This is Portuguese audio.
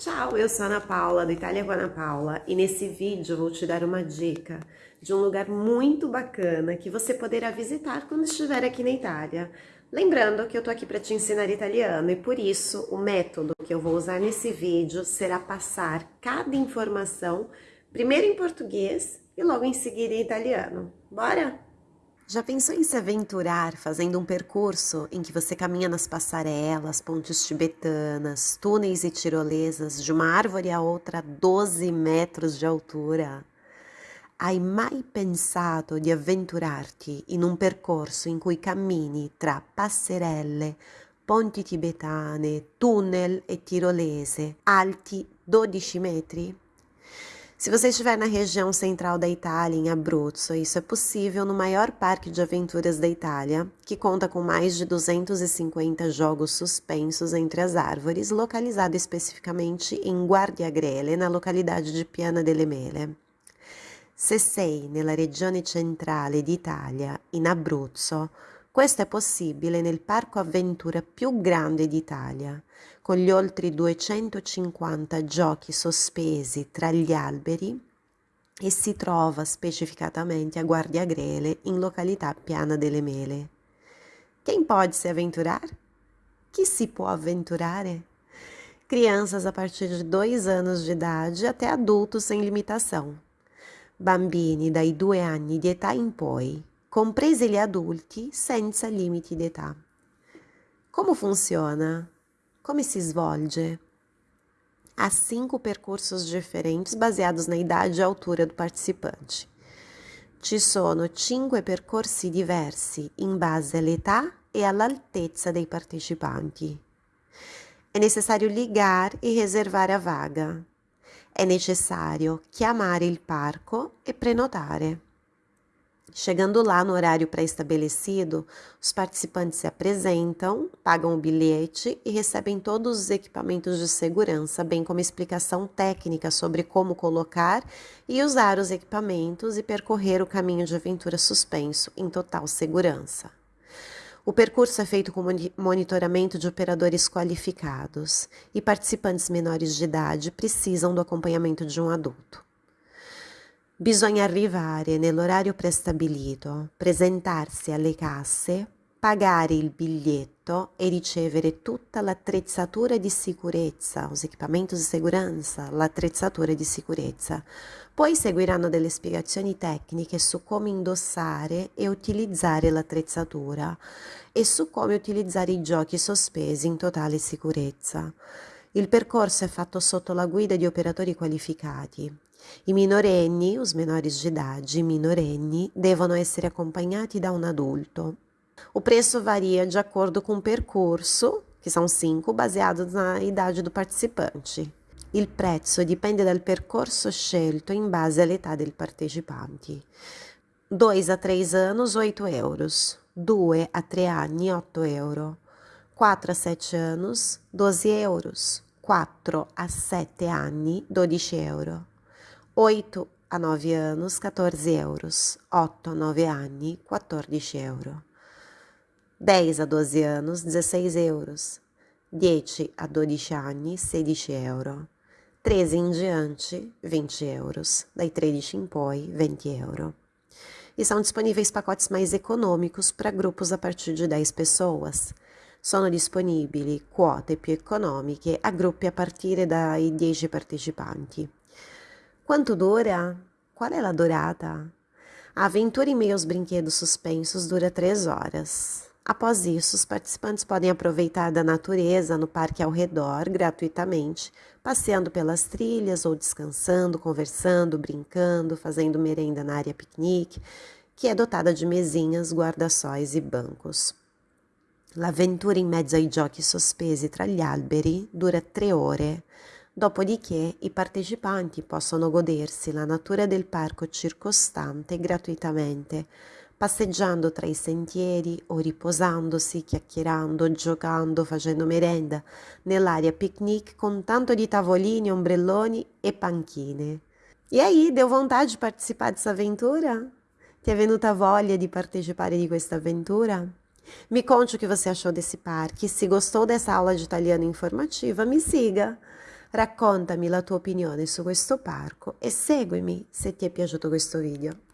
Ciao, eu sou Ana Paula, da Itália com Ana Paula, e nesse vídeo vou te dar uma dica de um lugar muito bacana que você poderá visitar quando estiver aqui na Itália. Lembrando que eu tô aqui para te ensinar italiano e por isso o método que eu vou usar nesse vídeo será passar cada informação primeiro em português e logo em seguida em italiano. Bora? Já pensou em se aventurar fazendo um percurso em que você caminha nas passarelas, pontes tibetanas, túneis e tirolesas de uma árvore a outra a 12 metros de altura? Hai mai pensato di avventurarti in un percorso in cui cammini tra passerelle, ponti tibetane, tunnel e tirolese alti 12 metri? Se você estiver na região central da Itália, em Abruzzo, isso é possível no maior parque de aventuras da Itália, que conta com mais de 250 jogos suspensos entre as árvores, localizado especificamente em Guardiagrele, na localidade de Piana delle Mele. Se sei nella regione centrale d'Italia, in Abruzzo, questo è possibile nel parco avventura più grande d'Italia, con gli oltre 250 giochi sospesi tra gli alberi e si trova specificatamente a Guardia Grele, in località Piana delle Mele. Quem pode se aventurar? Que se può avventurare? Crianças a partir de dois anos de idade até adultos sem limitação. Bambini dai due anni di età in poi, compresi gli adulti senza limiti d'età. Come funziona? Come si svolge? Há cinco percursos diferentes baseados na idade e altura do participante. Ci sono cinque percorsi diversi in base all'età e all'altezza dei partecipanti. È necessario ligar e reservare a vaga. È necessario chiamare il parco e prenotare. Chegando lá no horário pré-estabelecido, os participantes se apresentam, pagam o bilhete e recebem todos os equipamentos de segurança, bem como explicação técnica sobre como colocar e usar os equipamentos e percorrer o caminho de aventura suspenso em total segurança. O percurso é feito com monitoramento de operadores qualificados e participantes menores de idade precisam do acompanhamento de um adulto. Bisogna arrivare nell'orario prestabilito, presentarsi alle casse, pagare il biglietto e ricevere tutta l'attrezzatura di sicurezza, os equipamentos di segurança, l'attrezzatura di sicurezza. Poi seguiranno delle spiegazioni tecniche su come indossare e utilizzare l'attrezzatura e su come utilizzare i giochi sospesi in totale sicurezza. Il percorso è fatto sotto la guida di operatori qualificati. I minorenni, os menores de idade, minorenni, devono essere acompanhati da um adulto. O preço varia de acordo com o percurso, que são cinco, baseados na idade do participante. Il prezzo dipende dal percorso scelto in base all'età del partecipante. 2 a 3 anos, 8 euros. 2 a 3 anni, 8 euro. 4 a 7 anos, 12 euros. 4 a 7 anni, 12 euro. 8 a 9 anos, 14 euros. 8 a 9 anni, 14 euro. 10 a 12 anos, 16 euros. 10 a 12 anni, 16 euro. 13 in diante, 20 euros. Dai 13 in poi, 20 euro. E são disponíveis pacotes mais econômicos para grupos a partir de 10 pessoas. Sono disponibili quote più economiche a gruppi a partire dai 10 partecipanti. Quanto dura? Qual é a durata? A aventura em meio aos brinquedos suspensos dura três horas. Após isso, os participantes podem aproveitar da natureza no parque ao redor gratuitamente, passeando pelas trilhas ou descansando, conversando, brincando, fazendo merenda na área piquenique, que é dotada de mesinhas, guarda-sóis e bancos. L'avventura in mezzo ai giochi sospesi tra gli alberi dura tre ore. Dopodiché i partecipanti possono godersi la natura del parco circostante gratuitamente, passeggiando tra i sentieri o riposandosi, chiacchierando, giocando, facendo merenda nell'area picnic con tanto di tavolini, ombrelloni e panchine. E aí, deu vontade de participar dessa aventura? Ti è venuta voglia di partecipare di questa avventura? Me conte o que você achou desse parque. Se gostou dessa aula de italiano informativa, me siga. raccontami la tua opinione su questo parco e seguimi se ti è piaciuto questo video.